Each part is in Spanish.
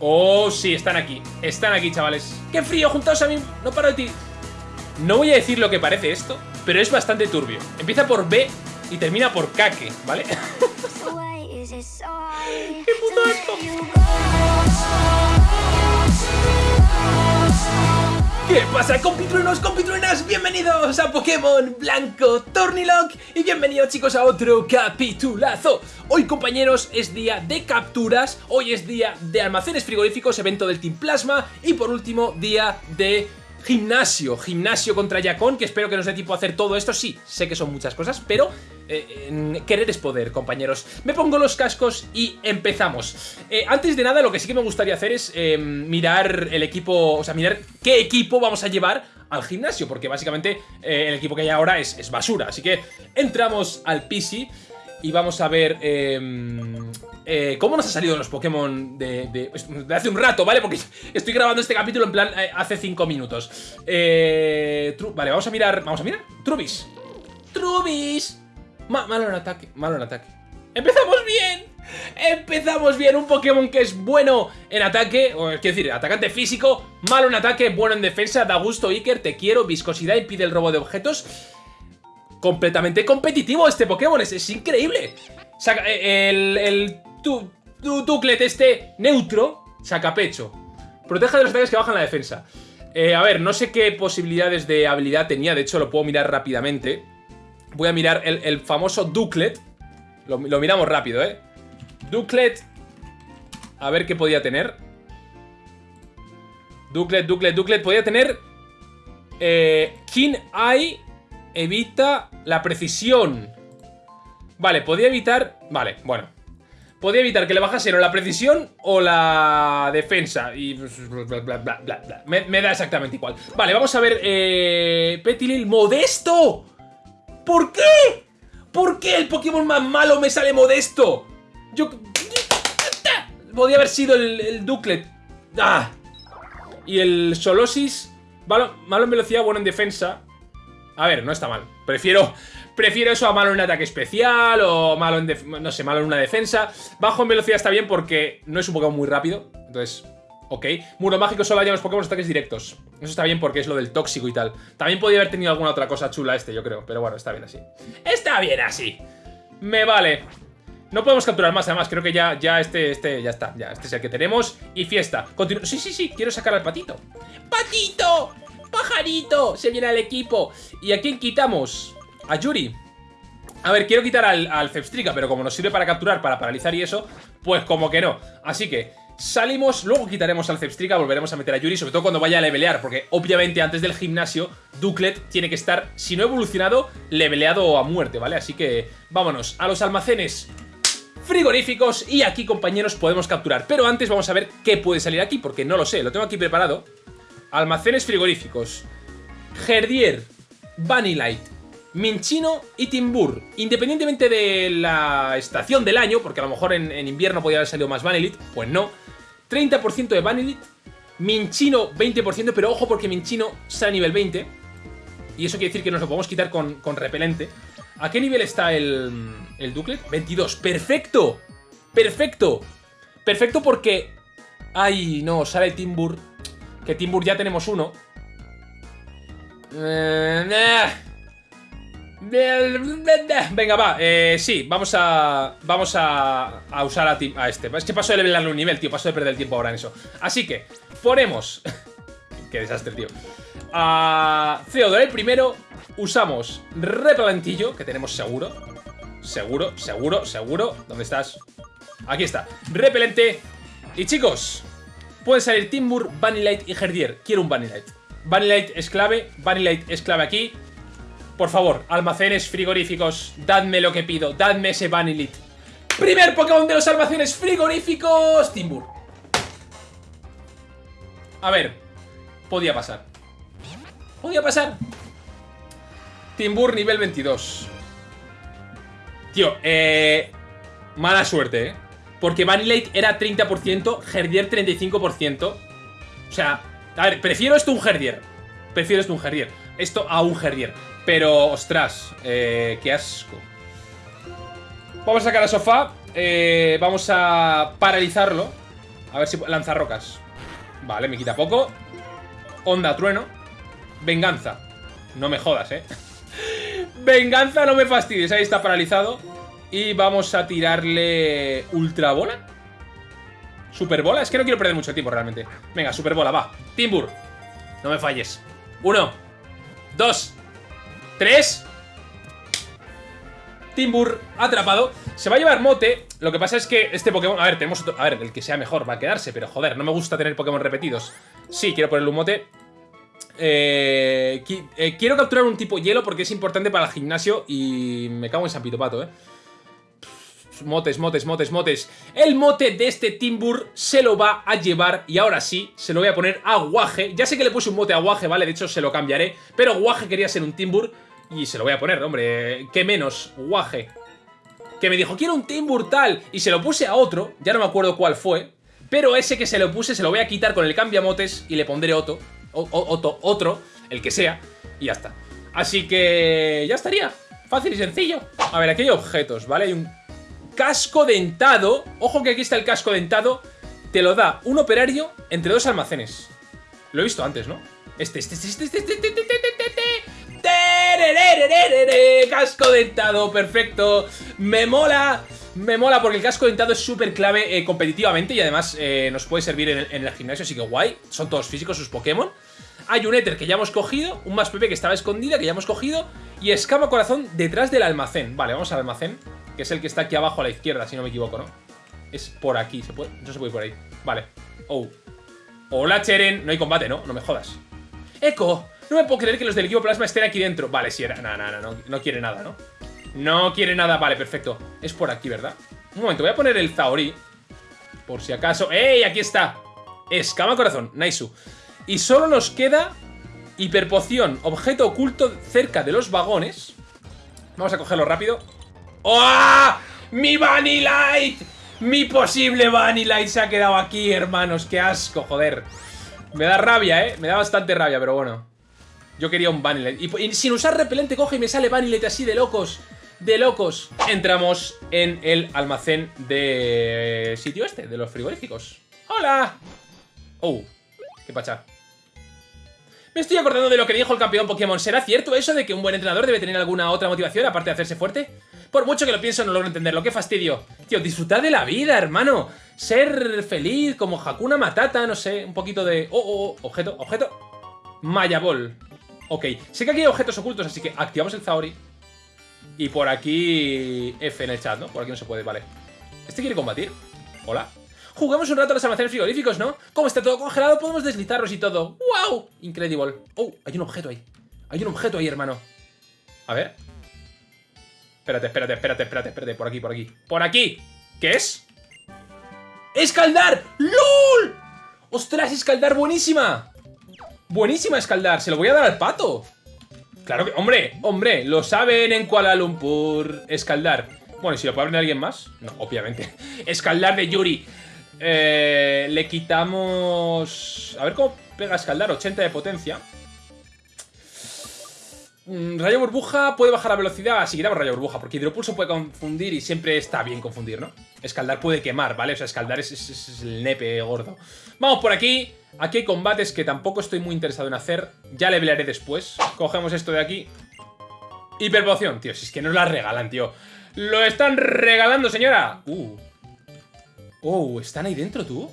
Oh, sí, están aquí. Están aquí, chavales. ¡Qué frío! Juntaos a mí. No paro de ti. No voy a decir lo que parece esto, pero es bastante turbio. Empieza por B y termina por Kake, ¿vale? ¿Qué puto esto? ¿Qué pasa compitruenos, compitruenas? Bienvenidos a Pokémon Blanco Tornilock y bienvenidos chicos a otro capitulazo Hoy compañeros es día de capturas, hoy es día de almacenes frigoríficos, evento del Team Plasma y por último día de Gimnasio, gimnasio contra Yakon, que espero que nos dé tiempo a hacer todo esto. Sí, sé que son muchas cosas, pero eh, querer es poder, compañeros. Me pongo los cascos y empezamos. Eh, antes de nada, lo que sí que me gustaría hacer es eh, mirar el equipo, o sea, mirar qué equipo vamos a llevar al gimnasio, porque básicamente el equipo que hay ahora es, es basura. Así que entramos al PC y vamos a ver em, eh, cómo nos ha salido los Pokémon de, hace un rato, ¿vale? Porque estoy grabando este capítulo en plan eh, hace 5 minutos. Eh, vale, vamos a mirar, vamos a mirar. Trubis. Trubis. malo en ataque, malo en ataque. ¡Empezamos bien! Empezamos bien, un Pokémon que es bueno en ataque, o quiero decir, atacante físico, malo en ataque, bueno en defensa, da gusto Iker, te quiero, viscosidad, impide el robo de objetos completamente competitivo este Pokémon, es, increíble. Saca, eh, el, el tu, este neutro saca pecho. Protege de los ataques que bajan la defensa. Eh, a ver, no sé qué posibilidades de habilidad tenía, de hecho lo puedo mirar rápidamente. Voy a mirar el, famoso Duclet. Lo, miramos rápido, ¿eh? Duclet. A ver qué podía tener. Duclet, Duclet, Duclet. Podía tener... Eh, King Eye evita la precisión. Vale, podía evitar... Vale, bueno. Podía evitar que le bajase o la precisión o la defensa. Y... Bla, me, da exactamente igual. Vale, vamos a ver... Eh, Petilil modesto. ¿Por qué? ¿Por qué el Pokémon más malo me sale modesto? Yo... Podía haber sido el, el Duclet. ¡Ah! Y el Solosis... Malo, malo en velocidad, bueno en defensa. A ver, no está mal. Prefiero, prefiero eso a malo en un ataque especial o malo en, no sé, malo en una defensa. Bajo en velocidad está bien porque no es un Pokémon muy rápido. Entonces, ok. Muro mágico solo en los Pokémon ataques directos. Eso está bien porque es lo del tóxico y tal. También podría haber tenido alguna otra cosa chula este, yo creo. Pero bueno, está bien así. Está bien así. Me vale. No podemos capturar más, además, creo que ya, ya este, este, ya está, ya, este es el que tenemos. Y fiesta. Continu sí, sí, sí, quiero sacar al patito. ¡Patito! ¡Pajarito! Se viene al equipo. ¿Y a quién quitamos? A Yuri. A ver, quiero quitar al, al pero como nos sirve para capturar, para paralizar y eso, pues como que no. Así que salimos, luego quitaremos al Zepstrika, volveremos a meter a Yuri, sobre todo cuando vaya a levelear, porque obviamente antes del gimnasio, Duclet tiene que estar, si no evolucionado, leveleado a muerte, ¿vale? Así que vámonos a los almacenes frigoríficos y aquí, compañeros, podemos capturar. Pero antes vamos a ver qué puede salir aquí, porque no lo sé, lo tengo aquí preparado. Almacenes frigoríficos. Herdier, Vanillite, Minchino y Timbur. Independientemente de la estación del año, porque a lo mejor en, invierno podría haber salido más Vanillite, pues no. 30% de Vanillite, Minchino 20%, pero ojo porque Minchino sale a nivel 20. Y eso quiere decir que nos lo podemos quitar con, con repelente. ¿A qué nivel está el, el Duclet? 22. ¡Perfecto! ¡Perfecto! Perfecto porque... Ay, no, sale Timbur que Timbur ya tenemos uno. Venga, va, eh, sí, vamos a Vamos a, usar a, este. Es que paso de levelarle un nivel, tío, paso de perder el tiempo ahora en eso. Así que, ponemos. Qué desastre, tío. A Theodore primero Usamos repelentillo, que tenemos seguro. Seguro, seguro, seguro. ¿Dónde estás? Aquí está, repelente. Y chicos, Puede salir Timbur, Vanillite y Herdier. Quiero un Vanillite. Vanillite es clave, Vanillite es clave aquí. Por favor, almacenes frigoríficos, dadme lo que pido, dadme ese Vanillite. Primer Pokémon de los almacenes frigoríficos, Timbur. A ver, podía pasar. Podía pasar. Timbur nivel 22. Tío, eh... Mala suerte, eh. Porque Vanillite era 30%, Herdier 35%. O sea, a ver, prefiero esto a un Herdier. Prefiero esto a un Herdier. Esto a un Herdier. Pero, ostras, eh, qué asco. Vamos a sacar a sofá. Eh, vamos a paralizarlo. A ver si... Lanzarrocas. Vale, me quita poco. Onda, trueno. Venganza. No me jodas, ¿eh? Venganza, no me fastidies. Ahí está paralizado. Y vamos a tirarle... ¿Ultra bola? ¿Super bola? Es que no quiero perder mucho tiempo realmente. Venga, super bola, va. Timbur. No me falles. Uno. Dos. Tres. Timbur atrapado. Se va a llevar mote. Lo que pasa es que este Pokémon... A ver, tenemos otro... A ver, el que sea mejor va a quedarse. Pero joder, no me gusta tener Pokémon repetidos. Sí, quiero ponerle un mote. Eh, eh, quiero capturar un tipo hielo porque es importante para el gimnasio y me cago en San Pitopato, ¿eh? Motes, motes, motes, motes. El mote de este Timbur se lo va a llevar y ahora sí, se lo voy a poner a Guaje. Ya sé que le puse un mote a Guaje, ¿vale? De hecho, se lo cambiaré. Pero Guaje quería ser un Timbur y se lo voy a poner, hombre. ¿Qué menos? Guaje. Que me dijo, quiero un Timbur tal. Y se lo puse a otro, ya no me acuerdo cuál fue. Pero ese que se lo puse se lo voy a quitar con el cambiamotes y le pondré otro otro, otro, el que sea, y ya está. Así que ya estaría. Fácil y sencillo. A ver, aquí hay objetos, ¿vale? Hay un casco dentado. Ojo que aquí está el casco dentado. Te lo da un operario entre dos almacenes. Lo he visto antes, ¿no? Este, este, este, este, este, este, este, este, Casco dentado, perfecto. Me mola. Me mola porque el casco dentado es súper clave competitivamente y además nos puede servir en el, gimnasio, así que guay. Son todos físicos sus Pokémon. Hay un éter que ya hemos cogido, un más PP que estaba escondida que ya hemos cogido y escama corazón detrás del almacén. Vale, vamos al almacén, que es el que está aquí abajo a la izquierda, si no me equivoco, ¿no? Es por aquí, ¿se puede? No se puede ir por ahí. Vale. Oh. Hola, Cheren. No hay combate, ¿no? No me jodas. ¡Eco! No me puedo creer que los del equipo plasma estén aquí dentro. Vale, sí era. No, no, no, no, no quiere nada, ¿no? No quiere nada. Vale, perfecto. Es por aquí, ¿verdad? Un momento, voy a poner el Zaori. Por si acaso. ¡Ey! Aquí está. Escama corazón. Naisu. Y solo nos queda hiperpoción, objeto oculto cerca de los vagones. Vamos a cogerlo rápido. ¡Oh! ¡Mi Vanillite! Mi posible Vanillite se ha quedado aquí, hermanos. ¡Qué asco, joder! Me da rabia, ¿eh? Me da bastante rabia, pero bueno. Yo quería un Vanillite. Y, sin usar repelente coge y me sale Vanillite así de locos. De locos. Entramos en el almacén de sitio este, de los frigoríficos. ¡Hola! Oh, qué pacha. Me estoy acordando de lo que dijo el campeón Pokémon. ¿Será cierto eso de que un buen entrenador debe tener alguna otra motivación aparte de hacerse fuerte? Por mucho que lo pienso no logro entenderlo. ¡Qué fastidio! Tío, disfrutar de la vida, hermano. Ser feliz como Hakuna Matata, no sé. Un poquito de... Oh, oh, oh. Objeto, objeto. Maya Ball. Ok. Sé que aquí hay objetos ocultos, así que activamos el Zaori. Y por aquí... F en el chat, ¿no? Por aquí no se puede, vale. ¿Este quiere combatir? Hola. Jugamos un rato a los almacenes frigoríficos, ¿no? Como está todo congelado, podemos deslizarlos y todo. ¡Wow! Incredible. Oh, hay un objeto ahí. Hay un objeto ahí, hermano. A ver. Espérate, espérate, espérate, espérate, espérate. Por aquí, por aquí. ¡Por aquí! ¿Qué es? ¡Escaldar! ¡LOL! ¡Ostras, escaldar buenísima! Buenísima escaldar. Se lo voy a dar al pato. Claro que... ¡Hombre! ¡Hombre! Lo saben en Kuala Lumpur. Escaldar. Bueno, ¿y si lo puede abrir alguien más? No, obviamente. Escaldar de Yuri. Eh, le quitamos... A ver cómo pega escaldar, 80 de potencia. Mm, rayo burbuja puede bajar la velocidad, si quitamos rayo burbuja, porque hidropulso puede confundir y siempre está bien confundir, ¿no? Escaldar puede quemar, ¿vale? O sea, escaldar es, el nepe gordo. Vamos por aquí. Aquí hay combates que tampoco estoy muy interesado en hacer. Ya le pelearé después. Cogemos esto de aquí. Hiperpoción, tío. Si es que nos la regalan, tío. ¡Lo están regalando, señora! Uh, Oh, ¿están ahí dentro tú?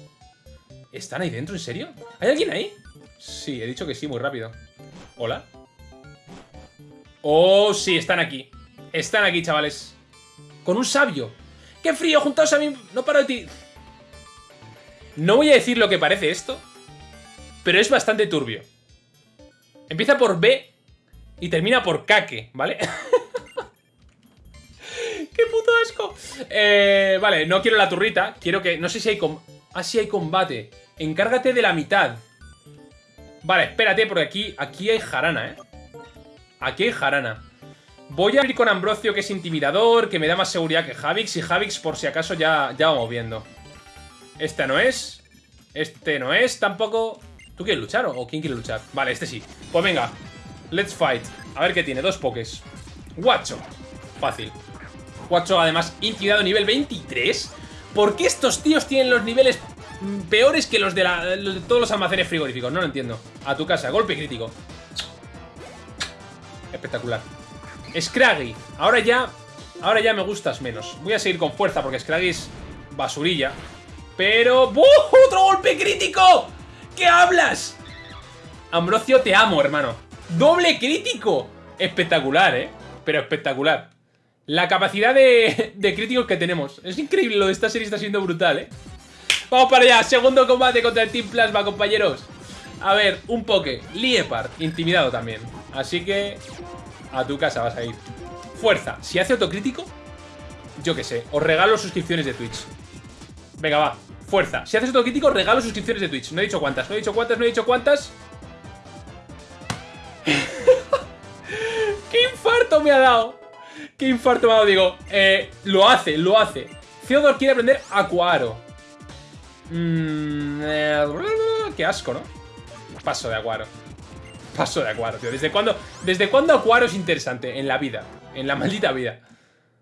¿Están ahí dentro? ¿En serio? ¿Hay alguien ahí? Sí, he dicho que sí, muy rápido. ¿Hola? Oh, sí, están aquí. Están aquí, chavales. Con un sabio. ¡Qué frío! Juntaos a mí. No paro de ti. No voy a decir lo que parece esto, pero es bastante turbio. Empieza por B y termina por Kake, ¿vale? ¡Qué puto asco! Eh, vale, no quiero la turrita. Quiero que... No sé si hay... Ah, sí hay combate. Encárgate de la mitad. Vale, espérate, porque aquí, aquí hay jarana, ¿eh? Aquí hay jarana. Voy a ir con Ambrosio, que es intimidador, que me da más seguridad que Javix. Y Javix, por si acaso, ya, ya vamos viendo. Esta no es. Este no es tampoco. ¿Tú quieres luchar o quién quiere luchar? Vale, este sí. Pues venga. Let's fight. A ver qué tiene. Dos pokés. Guacho. Fácil. 4 además intimidado nivel 23. ¿Por qué estos tíos tienen los niveles peores que los de, los de todos los almacenes frigoríficos. No lo entiendo. A tu casa, golpe crítico. Espectacular. Scraggy. Ahora ya... Ahora ya me gustas menos. Voy a seguir con fuerza porque Scraggy es basurilla. Pero... ¡Uh! ¡Otro golpe crítico! ¿Qué hablas? Ambrosio, te amo, hermano. ¡Doble crítico! Espectacular, ¿eh? Pero espectacular. La capacidad de, de críticos que tenemos. Es increíble, lo de esta serie está siendo brutal, ¿eh? Vamos para allá. Segundo combate contra el Team Plasma, compañeros. A ver, un poke. Liepard. Intimidado también. Así que... A tu casa vas a ir. Fuerza. Si hace autocrítico... Yo qué sé. Os regalo suscripciones de Twitch. Venga, va. Fuerza. Si haces autocrítico, regalo suscripciones de Twitch. No he dicho cuántas. No he dicho cuántas. No he dicho cuántas. ¡Qué infarto me ha dado! ¡Qué infarto me ha dado! Digo, eh, lo hace, lo hace. Theodore quiere aprender Acuaro. Mmm... qué asco, ¿no? Paso de Acuaro. Paso de Acuaro, tío. ¿Desde cuándo, ¿Desde cuándo Acuaro es interesante? En la vida. En la maldita vida.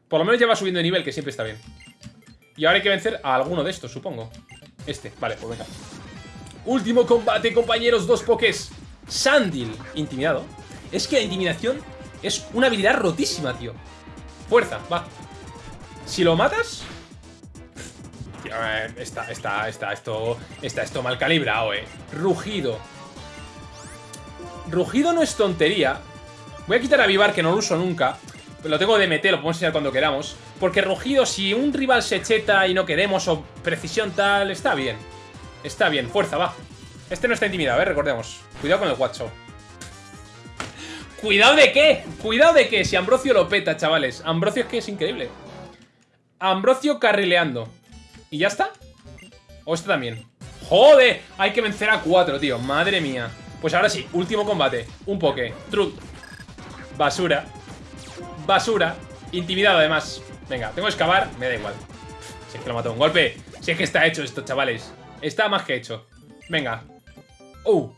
Por lo menos ya va subiendo de nivel, que siempre está bien. Y ahora hay que vencer a alguno de estos, supongo. Este, vale, pues venga. Último combate, compañeros, dos pokés. Sandil, intimidado. Es que la intimidación es una habilidad rotísima, tío. Fuerza, va. Si lo matas... Eh, está, está, está esto, está esto mal calibrado, eh. Rugido. Rugido no es tontería. Voy a quitar a Vivar, que no lo uso nunca. Lo tengo de meter, lo podemos enseñar cuando queramos. Porque Rugido, si un rival se cheta y no queremos, o precisión tal, está bien. Está bien, fuerza, va. Este no está intimidado, ¿eh? Recordemos. Cuidado con el WhatsApp. ¿Cuidado de qué? ¿Cuidado de qué? Si Ambrosio lo peta, chavales. Ambrosio es que es increíble. Ambrosio carrileando. ¿Y ya está? ¿O este también? ¡Joder! Hay que vencer a cuatro, tío. Madre mía. Pues ahora sí, último combate. Un poke. Truc. Basura. Basura. Intimidado, además. Venga, tengo que excavar. Me da igual. Si es que lo mató un golpe. Si es que está hecho esto, chavales. Está más que hecho. Venga. ¡Oh!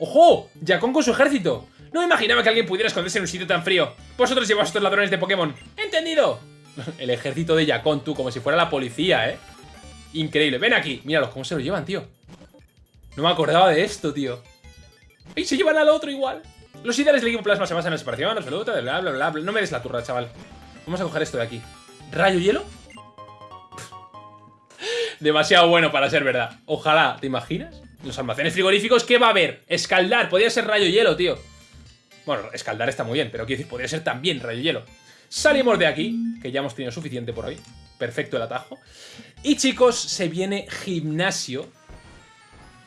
¡Ojo! Yakon con su ejército. No me imaginaba que alguien pudiera esconderse en un sitio tan frío. Vosotros lleváis estos ladrones de Pokémon. ¿Entendido? El ejército de Yakon, tú, como si fuera la policía, ¿eh? Increíble. Ven aquí. Míralos, cómo se lo llevan, tío. No me acordaba de esto, tío. Y se llevan al otro igual. Los ideales del equipo plasma se basan en la separación absoluta, bla, bla, bla, bla. No me des la turra, chaval. Vamos a coger esto de aquí. ¿Rayo hielo? Demasiado bueno para ser verdad. Ojalá, ¿te imaginas? Los almacenes frigoríficos, ¿qué va a haber? Escaldar, podría ser rayo hielo, tío. Bueno, escaldar está muy bien, pero quiero decir, podría ser también rayo hielo. Salimos de aquí, que ya hemos tenido suficiente por hoy. Perfecto el atajo. Y chicos, se viene gimnasio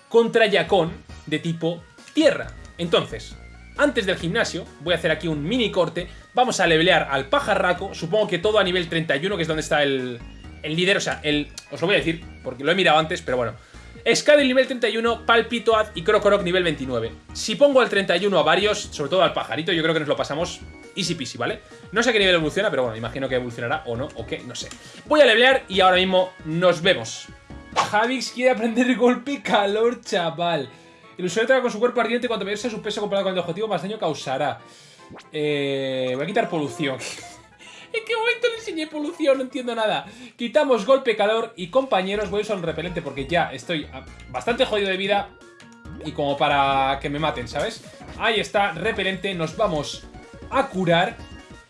contra Yacón de tipo tierra. Entonces, antes del gimnasio, voy a hacer aquí un mini corte. Vamos a levelear al pajarraco. Supongo que todo a nivel 31, que es donde está el, el líder. O sea, el, os lo voy a decir, porque lo he mirado antes, pero bueno. Scadel nivel 31, Palpitoad y Crocoroc nivel 29. Si pongo al 31 a varios, sobre todo al pajarito, yo creo que nos lo pasamos easy peasy, ¿vale? No sé a qué nivel evoluciona, pero bueno, imagino que evolucionará o no, o qué, no sé. Voy a levelear y ahora mismo nos vemos. Javix quiere aprender golpe calor, chaval. Traga con su cuerpo ardiente cuanto mayor sea su peso comparado con el objetivo, más daño causará. Eh, voy a quitar polución. ¿En qué momento le enseñé polución? No entiendo nada. Quitamos golpe, calor y compañeros. Voy a usar un repelente porque ya estoy bastante jodido de vida. Y como para que me maten, ¿sabes? Ahí está, repelente. Nos vamos a curar.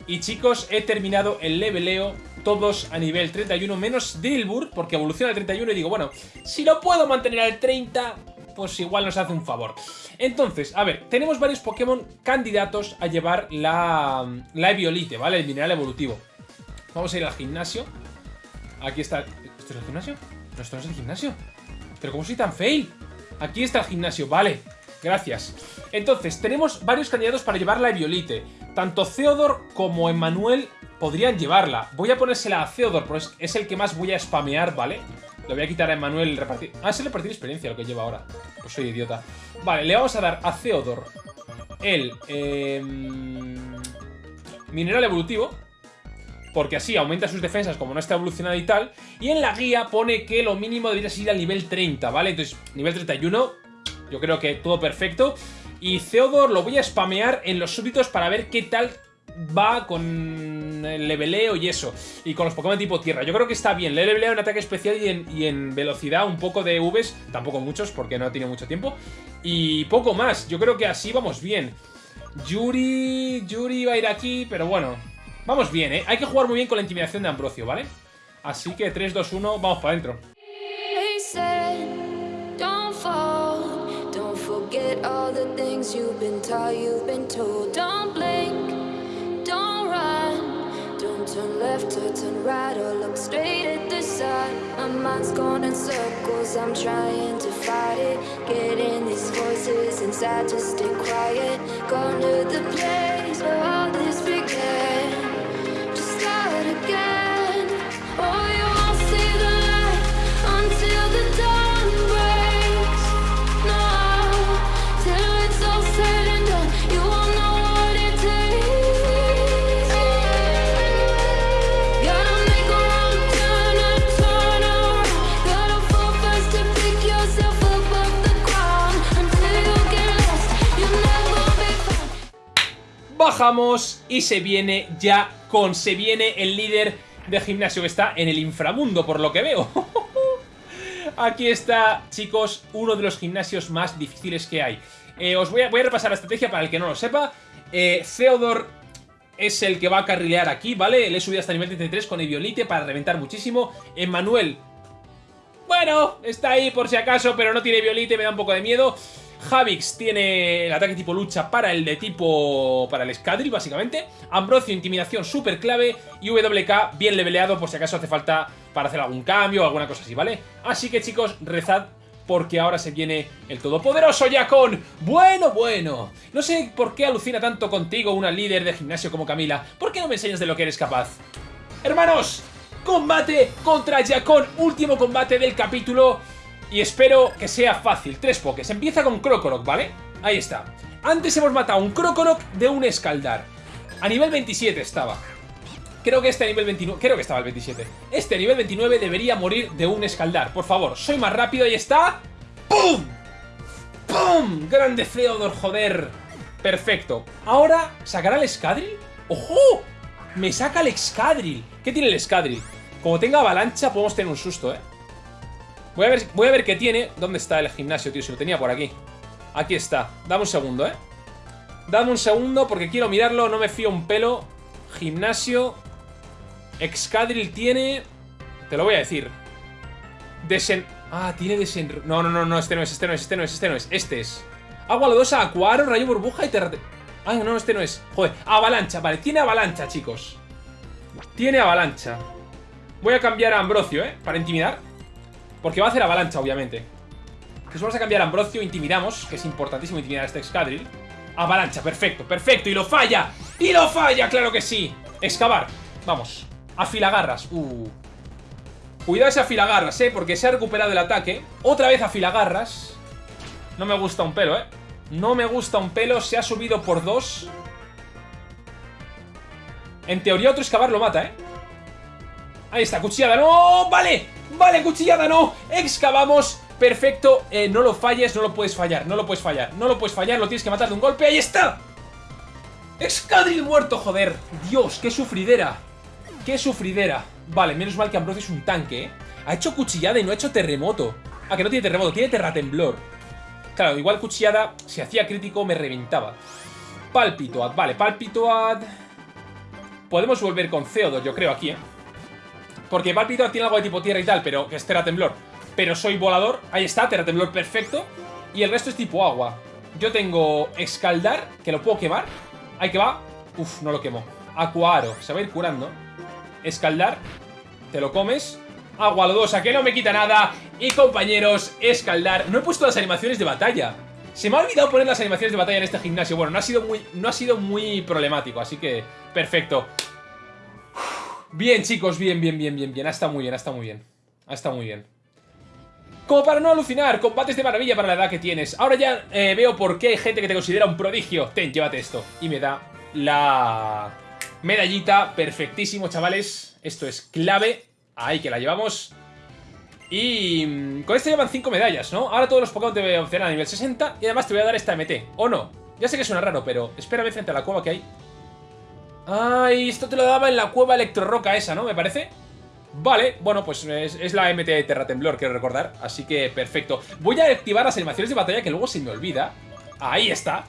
Y chicos, he terminado el leveleo. Todos a nivel 31, menos Dilbur, porque evoluciona al 31 y digo, bueno, si lo puedo mantener al 30, pues igual nos hace un favor. Entonces, a ver, tenemos varios Pokémon candidatos a llevar la, la Eviolite, ¿vale? El mineral evolutivo. Vamos a ir al gimnasio. Aquí está... ¿Esto es el gimnasio? No, esto no es el gimnasio. ¿Pero cómo soy tan fail? Aquí está el gimnasio, vale. Gracias. Entonces, tenemos varios candidatos para llevar la Eviolite. Tanto Theodor como Emmanuel podrían llevarla. Voy a ponérsela a Theodor, pues es el que más voy a spamear, ¿vale? Le voy a quitar a Emanuel el repartir... Ah, es repartir experiencia lo que lleva ahora. Pues soy idiota. Vale, le vamos a dar a Theodor el... Eh, mineral evolutivo. Porque así aumenta sus defensas como no está evolucionado y tal. Y en la guía pone que lo mínimo debería ser al nivel 30, ¿vale? Entonces, nivel 31, yo creo que todo perfecto. Y Theodor lo voy a spamear en los súbditos para ver qué tal va con el leveleo y eso. Y con los Pokémon tipo tierra. Yo creo que está bien. Le leveleo en ataque especial y en, velocidad un poco de Vs. Tampoco muchos porque no tiene mucho tiempo. Y poco más. Yo creo que así vamos bien. Yuri... Yuri va a ir aquí, pero bueno. Vamos bien, ¿eh? Hay que jugar muy bien con la intimidación de Ambrosio, ¿vale? Así que 3, 2, 1, vamos para adentro. Turn left or turn right or look straight at the sun. My mind's going in circles, I'm trying to fight it. Getting these voices inside to stay quiet. Gone to the place where all this began. Just start again. Bajamos y se viene ya con... Se viene el líder de gimnasio que está en el inframundo, por lo que veo. Aquí está, chicos, uno de los gimnasios más difíciles que hay. Eh, os voy a, voy a repasar la estrategia para el que no lo sepa. Eh, Theodor es el que va a carrilear aquí, ¿vale? Le he subido hasta nivel 33 con Eviolite para reventar muchísimo. Emmanuel, bueno, está ahí por si acaso, pero no tiene Violite, me da un poco de miedo. Javix tiene el ataque tipo lucha para el de tipo... para el Scadri, básicamente. Ambrosio, intimidación súper clave. Y WK, bien leveleado por si acaso hace falta para hacer algún cambio o alguna cosa así, ¿vale? Así que chicos, rezad porque ahora se viene el todopoderoso Yakon. Bueno, bueno. No sé por qué alucina tanto contigo una líder de gimnasio como Camila. ¿Por qué no me enseñas de lo que eres capaz? Hermanos, combate contra Yakon, último combate del capítulo. Y espero que sea fácil. Tres pokés. Empieza con Krokorok, ¿vale? Ahí está. Antes hemos matado un Krokorok de un Escaldar. A nivel 27 estaba. Creo que este a nivel 29... Creo que estaba el 27. Este a nivel 29 debería morir de un Escaldar. Por favor, soy más rápido. Ahí está. ¡Pum! ¡Pum! Grande Theodor, joder. Perfecto. Ahora, ¿sacará el Escadril? ¡Ojo! Me saca el Excadril. ¿Qué tiene el Excadril? Como tenga avalancha, podemos tener un susto, ¿eh? Voy a, ver, voy a ver qué tiene. ¿Dónde está el gimnasio, tío? Si lo tenía por aquí. Aquí está. Dame un segundo, ¿eh? Dame un segundo porque quiero mirarlo. No me fío un pelo. Gimnasio. Excadril tiene... Te lo voy a decir. Desen... Ah, tiene desen... No, no, no, no. Este no es, este no es, este no es, este no es. Este es. Agua lodosa, acuaro, rayo burbuja y terra... Ah, no, este no es. Joder, avalancha. Vale, tiene avalancha, chicos. Tiene avalancha. Voy a cambiar a Ambrosio, ¿eh? Para intimidar. Porque va a hacer avalancha, obviamente. Entonces vamos a cambiar Ambrosio, intimidamos, que es importantísimo intimidar a este Excadrill. Avalancha, perfecto, perfecto, y lo falla. ¡Y lo falla! ¡Claro que sí! Excavar, vamos. Afilagarras, uh. Cuidado ese afilagarras, eh, porque se ha recuperado el ataque. Otra vez afilagarras. No me gusta un pelo, eh. No me gusta un pelo, se ha subido por dos. En teoría otro excavar lo mata, eh. Ahí está, cuchillada, ¡no! ¡Vale! ¡Vale, cuchillada, no! Excavamos, perfecto eh, No lo falles, no lo puedes fallar, no lo puedes fallar No lo puedes fallar, lo tienes que matar de un golpe ¡Ahí está! Excadril muerto, joder Dios, qué sufridera Qué sufridera Vale, menos mal que Ambrosio es un tanque, ¿eh? Ha hecho cuchillada y no ha hecho terremoto Ah, que no tiene terremoto, tiene terratemblor Claro, igual cuchillada, si hacía crítico me reventaba Palpitoad, vale, Palpitoad Podemos volver con Theodor, yo creo, aquí, ¿eh? Porque Palpitoad tiene algo de tipo tierra y tal, pero que es terratemblor. Pero soy volador. Ahí está, terratemblor perfecto. Y el resto es tipo agua. Yo tengo escaldar, que lo puedo quemar. Ahí que va. Uf, no lo quemo. Acuaro, se va a ir curando. Escaldar, te lo comes. Agua lodosa, que no me quita nada. Y compañeros, escaldar. No he puesto las animaciones de batalla. Se me ha olvidado poner las animaciones de batalla en este gimnasio. Bueno, no ha sido muy, no ha sido muy problemático, así que perfecto. Bien, chicos, bien, bien, bien, bien, bien. Ha estado muy bien, ha estado muy bien. Ha estado muy bien. Como para no alucinar, combates de maravilla para la edad que tienes. Ahora ya eh, veo por qué hay gente que te considera un prodigio. Ten, llévate esto. Y me da la medallita. Perfectísimo, chavales. Esto es clave. Ahí que la llevamos. Y mm, con esto llevan 5 medallas, ¿no? Ahora todos los Pokémon te opcionar a nivel 60 y además te voy a dar esta MT. ¿O no? Ya sé que suena raro, pero espérame frente a la cueva que hay. Ay, esto te lo daba en la cueva electroroca esa, ¿no? Me parece. Vale, bueno, pues es, la MT de Terratemblor, quiero recordar. Así que perfecto. Voy a activar las animaciones de batalla que luego se me olvida. Ahí está.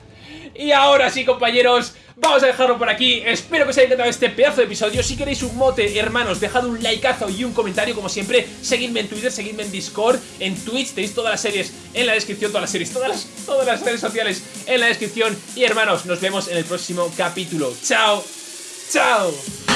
Y ahora sí, compañeros, vamos a dejarlo por aquí. Espero que os haya encantado este pedazo de episodio. Si queréis un mote, hermanos, dejad un likeazo y un comentario, como siempre. Seguidme en Twitter, seguidme en Discord, en Twitch. Tenéis todas las series en la descripción, todas las series, todas las, todas las redes sociales en la descripción. Y hermanos, nos vemos en el próximo capítulo. ¡Chao! ¡Chao!